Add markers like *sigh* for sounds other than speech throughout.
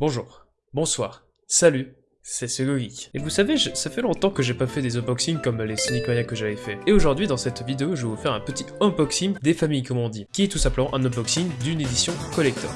Bonjour, bonsoir, salut, c'est Geek. Et vous savez, je- ça fait longtemps que j'ai pas fait des unboxings comme les Sonic que j'avais fait. Et aujourd'hui, dans cette vidéo, je vais vous faire un petit unboxing des familles, comme on dit, qui est tout simplement un unboxing d'une édition collector.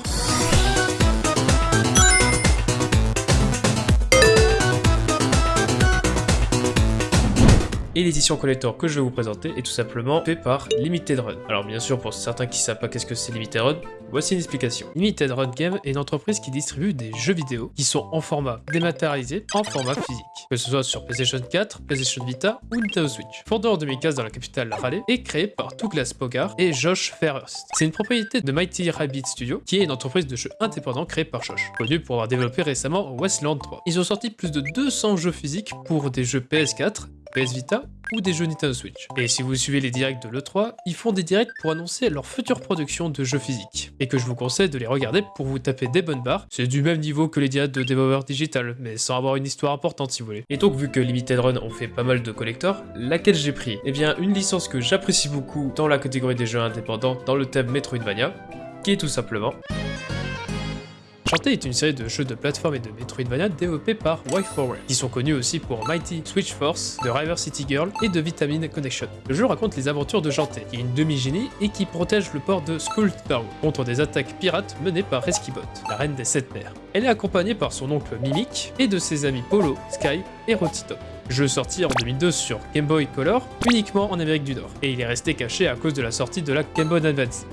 Et l'édition collector que je vais vous présenter est tout simplement fait par Limited Run. Alors bien sûr, pour certains qui savent pas qu'est-ce que c'est Limited Run, voici une explication. Limited Run Game est une entreprise qui distribue des jeux vidéo qui sont en format dématérialisé, en format physique. Que ce soit sur PlayStation 4, PlayStation Vita ou Nintendo Switch. Fondé en 2015 dans la capitale Raleigh et créé par Douglas Bogart et Josh Fairhurst. C'est une propriété de Mighty Rabbit Studio, qui est une entreprise de jeux indépendants créée par Josh, connue pour avoir développé récemment Westland 3. Ils ont sorti plus de 200 jeux physiques pour des jeux PS4, PS Vita ou des jeux Nintendo Switch. Et si vous suivez les directs de l'E3, ils font des directs pour annoncer leur future production de jeux physiques. Et que je vous conseille de les regarder pour vous taper des bonnes barres. C'est du même niveau que les directs de Devolver Digital, mais sans avoir une histoire importante si vous voulez. Et donc vu que Limited Run ont fait pas mal de collectors, laquelle j'ai pris? Eh bien une licence que j'apprécie beaucoup dans la catégorie des jeux indépendants dans le thème Metroidvania, qui est tout simplement Shantae est une série de jeux de plateforme et de Metroidvania développés par WiForward, qui sont connus aussi pour Mighty Switch Force, de River City Girl et de Vitamin Connection. Le jeu raconte les aventures de Shantae, qui est une demi-génie et qui protège le port de Skulltown contre des attaques pirates menées par Reskibot, la reine des sept mers. Elle est accompagnée par son oncle Mimic et de ses amis Polo, Sky et Rotitop. Jeu sorti en 2002 sur Game Boy Color, uniquement en Amérique du Nord, et il est resté caché à cause de la sortie de la Game Boy Advance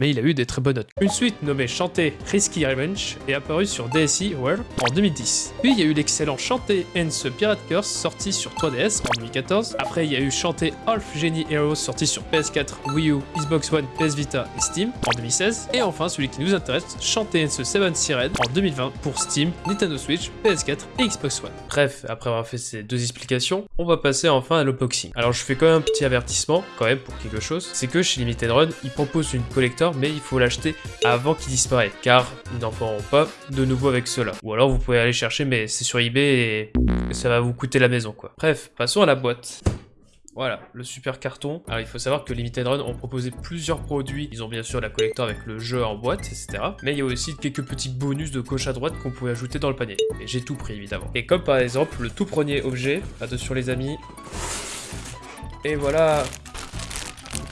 mais il a eu des très bonnes notes. Une suite nommée Chanté Risky Revenge est apparue sur DSi World en 2010. Puis il y a eu l'excellent Chanté Ends Pirate Curse sorti sur 3DS en 2014. Après il y a eu Chanté Half Genie Heroes sorti sur PS4, Wii U, Xbox One, PS Vita et Steam en 2016. Et enfin celui qui nous intéresse, Chanté Ends Seven Siren en 2020 pour Steam, Nintendo Switch, PS4 et Xbox One. Bref, après avoir fait ces deux explications, on va passer enfin à l'unboxing. Alors je fais quand même un petit avertissement, quand même pour quelque chose, c'est que chez Limited Run, ils proposent une collector mais il faut l'acheter avant qu'il disparaisse, car ils n'en feront pas de nouveau avec cela. Ou alors vous pouvez aller chercher, mais c'est sur eBay et ça va vous coûter la maison quoi. Bref, passons à la boîte. Voilà, le super carton. Alors il faut savoir que Limited Run ont proposé plusieurs produits. Ils ont bien sûr la collector avec le jeu en boîte, etc. Mais il y a aussi quelques petits bonus de gauche à droite qu'on pouvait ajouter dans le panier. Et j'ai tout pris évidemment. Et comme par exemple le tout premier objet, attention les amis. Et voilà,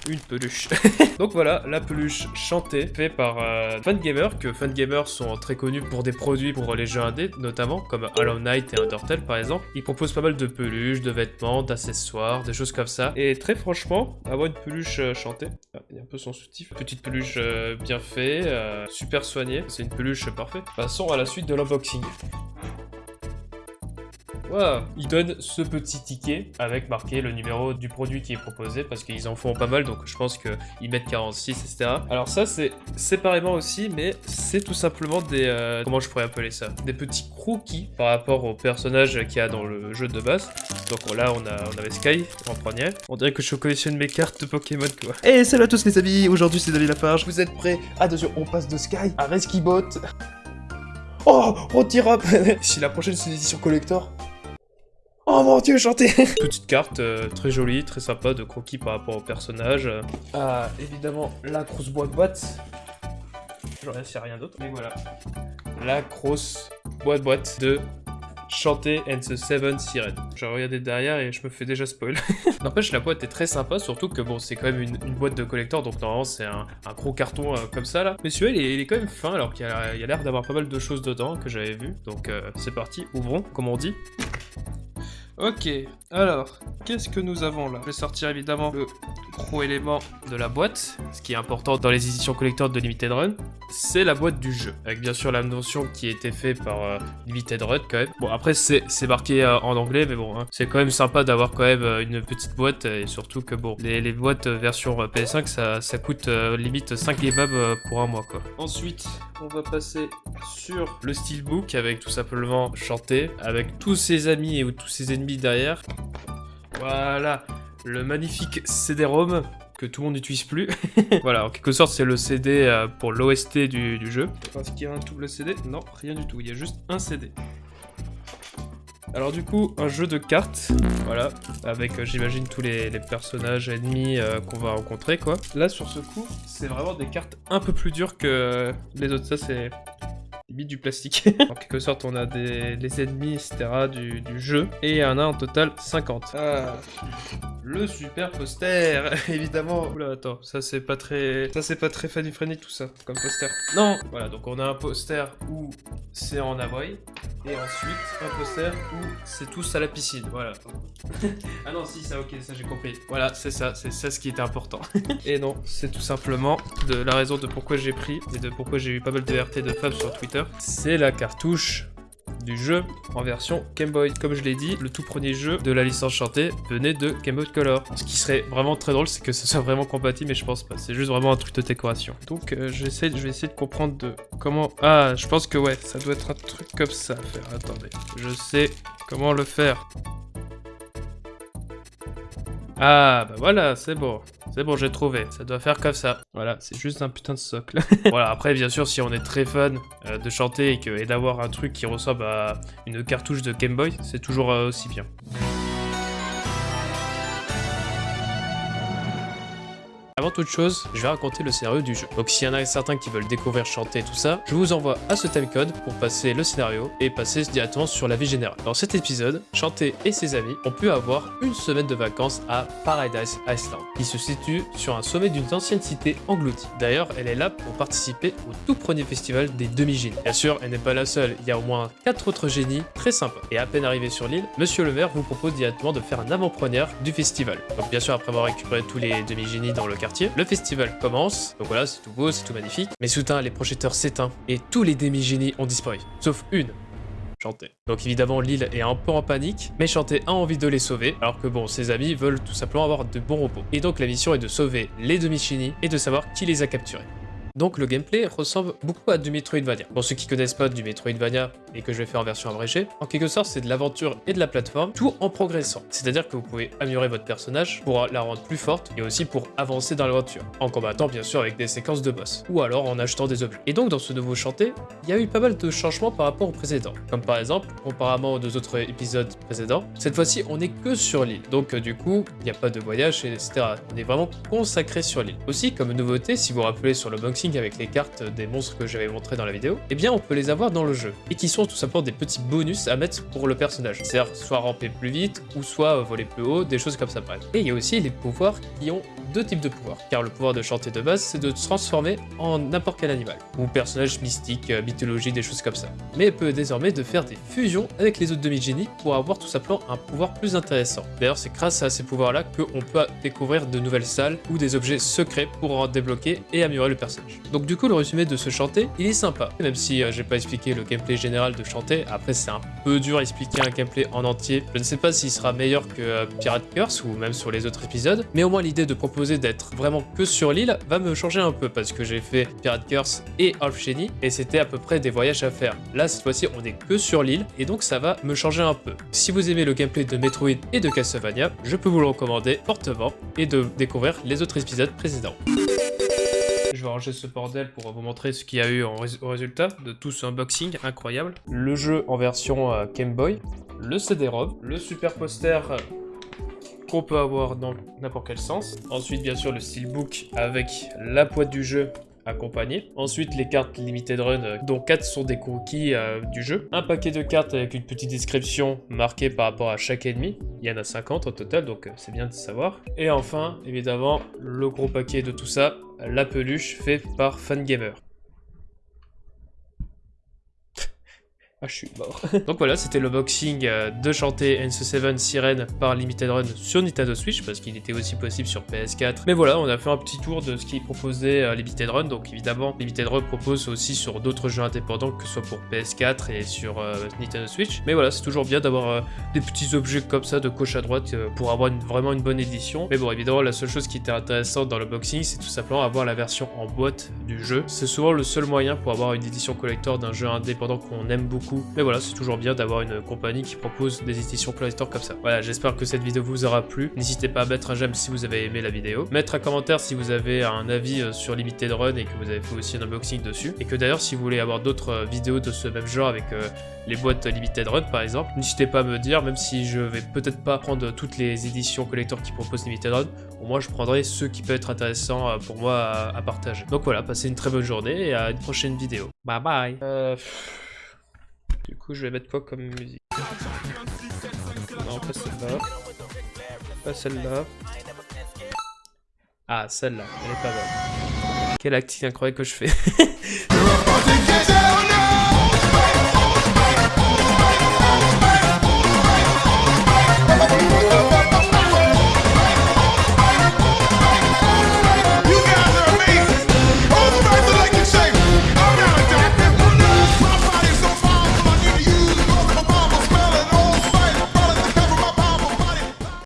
une peluche. *laughs* Donc voilà, la peluche chantée, faite par euh, Fangamer, que Fangamer sont très connus pour des produits pour les jeux indés, notamment, comme Hollow Knight et Undertale par exemple. Ils proposent pas mal de peluches, de vêtements, d'accessoires, des choses comme ça. Et très franchement, avoir une peluche euh, chantée, ah, il un peu son soutif, petite peluche euh, bien faite, euh, super soignée, c'est une peluche parfaite. Passons à la suite de l'unboxing. Wow. Ils donnent ce petit ticket avec marqué le numéro du produit qui est proposé parce qu'ils en font pas mal donc je pense qu'ils mettent 46 etc. Alors ça c'est séparément aussi mais c'est tout simplement des... euh, comment je pourrais appeler ça? Des petits croquis par rapport au personnage qu'il y a dans le jeu de base. Donc là on, a, on avait Sky en premier. On dirait que je collectionne mes cartes de Pokémon quoi. Hey, salut à tous les amis, aujourd'hui c'est David Lafarge, vous êtes prêts? Attention, on passe de Sky à Reskibot. Oh, Rotirap *laughs* Si la prochaine c'est une édition collector. Oh mon dieu, chanté *laughs* Petite carte euh, très jolie, très sympa de croquis par rapport au personnage. Ah évidemment la grosse boîte boîte. J'en ai à rien d'autre, mais voilà. La grosse boîte boîte de Chanté and the Seven Siren. J'ai regardé derrière et je me fais déjà spoil. *laughs* N'empêche, la boîte est très sympa, surtout que bon, c'est quand même une, une boîte de collector, donc normalement c'est un, un gros carton euh, comme ça là. Mais celui-là, il, est- il est quand même fin, alors qu'il y a il y a l'air d'avoir pas mal de choses dedans que j'avais vu. Donc euh, c'est parti, ouvrons, comme on dit. Ok, alors, qu'est-ce que nous avons là? Je vais sortir évidemment le gros élément de la boîte, ce qui est important dans les éditions collector de Limited Run, c'est la boîte du jeu, avec bien sûr la notion qui a été faite par euh, Limited Run quand même. Bon après c'est marqué euh, en anglais, mais bon, hein, c'est quand même sympa d'avoir quand même euh, une petite boîte, et surtout que bon, les, boîtes version euh, PS5 ça, ça coûte limite 5 kebabs pour un mois quoi. Ensuite, on va passer sur le steelbook avec tout simplement chanté, avec tous ses amis et tous ses ennemis derrière. Voilà, le magnifique CD-ROM que tout le monde n'utilise plus. *laughs* voilà, en quelque sorte, c'est le CD euh, pour l'OST du, jeu. Est-ce qu'il y a un double CD Non, rien du tout, il y a juste un CD. Alors du coup, un jeu de cartes, voilà, avec euh, j'imagine tous les, les personnages ennemis euh, qu'on va rencontrer quoi. Là sur ce coup, c'est vraiment des cartes un peu plus dures que les autres, ça c'est limite du plastique. *laughs* en quelque sorte, on a des, ennemis, etc. Du, du, jeu. Et il y en a en total 50. Ah, le super poster, *laughs* évidemment. Oula, attends, ça c'est pas très... Ça c'est pas très friendly tout ça, comme poster. Non Voilà, donc on a un poster où c'est en Hawaii. Et ensuite, un poster où c'est tous à la piscine, voilà. *laughs* ah non, si, ça, ok, ça j'ai compris. Voilà, c'est ça, c'est ça ce qui était important. *laughs* et non, c'est tout simplement de la raison de pourquoi j'ai pris et de pourquoi j'ai eu pas mal de RT de femmes sur Twitter. C'est la cartouche du jeu en version Game Boy. Comme je l'ai dit, le tout premier jeu de la licence chantée venait de Game Boy Color. Ce qui serait vraiment très drôle, c'est que ce soit vraiment compatible, mais je pense pas. C'est juste vraiment un truc de décoration. Donc euh, je vais essayer de comprendre de comment... Ah, je pense que ouais, ça doit être un truc comme ça à faire. Attendez, je sais comment le faire. Ah, bah voilà, c'est bon. C'est bon, j'ai trouvé. Ça doit faire comme ça. Voilà, c'est juste un putain de socle. *laughs* voilà, après, bien sûr, si on est très fan euh, de chanter et, d'avoir un truc qui ressemble à une cartouche de Game Boy, c'est toujours euh, aussi bien. Avant toute chose, je vais raconter le scénario du jeu. Donc s'il y en a certains qui veulent découvrir chanter tout ça, je vous envoie à ce timecode pour passer le scénario et passer directement sur la vie générale. Dans cet épisode, Chanté et ses amis ont pu avoir une semaine de vacances à Paradise Island, qui se situe sur un sommet d'une ancienne cité engloutie. D'ailleurs, elle est là pour participer au tout premier festival des demi-génies. Bien sûr, elle n'est pas la seule, il y a au moins 4 autres génies très sympas. Et à peine arrivé sur l'île, Monsieur le maire vous propose directement de faire un avant-première du festival. Donc bien sûr, après avoir récupéré tous les demi-génies dans le quartier, le festival commence, donc voilà, c'est tout beau, c'est tout magnifique, mais soudain, les projecteurs s'éteignent et tous les demi-génies ont disparu, sauf une. Chanté. Donc évidemment l'île est un peu en panique, mais Chanté a envie de les sauver, alors que bon, ses amis veulent tout simplement avoir de bons repos. Et donc la mission est de sauver les demi-génies et de savoir qui les a capturés. Donc le gameplay ressemble beaucoup à du Metroidvania. Pour ceux qui connaissent pas du Metroidvania et que je vais faire en version abrégée, en quelque sorte c'est de l'aventure et de la plateforme, tout en progressant. C'est-à-dire que vous pouvez améliorer votre personnage pour la rendre plus forte et aussi pour avancer dans l'aventure, en combattant bien sûr avec des séquences de boss, ou alors en achetant des objets. Et donc dans ce nouveau chanté, il y a eu pas mal de changements par rapport au précédent. Comme par exemple, comparément aux deux autres épisodes précédents, cette fois-ci on est que sur l'île. Donc euh, du coup, il n'y a pas de voyage, etc. On est vraiment consacré sur l'île. Aussi, comme nouveauté, si vous vous rappelez sur le avec les cartes des monstres que j'avais montré dans la vidéo, eh bien on peut les avoir dans le jeu, et qui sont tout simplement des petits bonus à mettre pour le personnage. C'est-à-dire soit ramper plus vite, ou soit voler plus haut, des choses comme ça bref. Et il y a aussi les pouvoirs qui ont deux types de pouvoirs, car le pouvoir de chanter de base, c'est de se transformer en n'importe quel animal, ou personnage mystique, euh, mythologie, des choses comme ça. Mais peut désormais de faire des fusions avec les autres demi-génies pour avoir tout simplement un pouvoir plus intéressant. D'ailleurs, c'est grâce à ces pouvoirs-là qu'on peut découvrir de nouvelles salles ou des objets secrets pour en débloquer et améliorer le personnage. Donc du coup, le résumé de ce chanter, il est sympa. Même si euh, j'ai pas expliqué le gameplay général de chanter, après c'est un peu dur à expliquer un gameplay en entier. Je ne sais pas s'il sera meilleur que euh, Pirate Curse ou même sur les autres épisodes, mais au moins l'idée de proposer d'être vraiment que sur l'île va me changer un peu parce que j'ai fait Pirate Curse et Half Genie et c'était à peu près des voyages à faire. Là, cette fois-ci, on est que sur l'île et donc ça va me changer un peu. Si vous aimez le gameplay de Metroid et de Castlevania, je peux vous le recommander fortement et de découvrir les autres épisodes précédents. Je vais ranger ce bordel pour vous montrer ce qu'il y a eu en au résultat de tout ce unboxing incroyable. Le jeu en version euh, Game Boy, le CD-ROM, le super poster euh, qu'on peut avoir dans n'importe quel sens. Ensuite, bien sûr, le steelbook avec la boîte du jeu accompagné. Ensuite, les cartes Limited Run, euh, dont 4 sont des cookies du jeu. Un paquet de cartes avec une petite description marquée par rapport à chaque ennemi. Il y en a 50 au total, donc c'est bien de savoir. Et enfin, évidemment, le gros paquet de tout ça, la peluche fait par Fangamer. Ah, je suis mort. *laughs* Donc voilà, c'était le boxing euh, de chanter NC7 Sirène par Limited Run sur Nintendo Switch, parce qu'il était aussi possible sur PS4. Mais voilà, on a fait un petit tour de ce qui proposait euh, Limited Run. Donc évidemment, Limited Run propose aussi sur d'autres jeux indépendants, que ce soit pour PS4 et sur euh, Nintendo Switch. Mais voilà, c'est toujours bien d'avoir des petits objets comme ça de gauche à droite pour avoir vraiment une bonne édition. Mais bon, évidemment, la seule chose qui était intéressante dans le boxing, c'est tout simplement avoir la version en boîte du jeu. C'est souvent le seul moyen pour avoir une édition collector d'un jeu indépendant qu'on aime beaucoup beaucoup. Mais voilà, c'est toujours bien d'avoir une compagnie qui propose des éditions collector comme ça. Voilà, j'espère que cette vidéo vous aura plu. N'hésitez pas à mettre un j'aime si vous avez aimé la vidéo. Mettre un commentaire si vous avez un avis euh, sur Limited Run et que vous avez fait aussi un unboxing dessus. Et que d'ailleurs, si vous voulez avoir d'autres euh, vidéos de ce même genre avec euh, les boîtes Limited Run par exemple, n'hésitez pas à me dire, même si je vais peut-être pas prendre toutes les éditions collector qui proposent Limited Run, au moins je prendrai ceux qui peuvent être intéressants pour moi à, partager. Donc voilà, passez une très bonne journée et à une prochaine vidéo. Bye bye Du coup, je vais mettre quoi comme musique? Non, pas celle-là. Pas celle-là. Ah, celle-là, elle est pas bonne. Quel acting incroyable que je fais *laughs*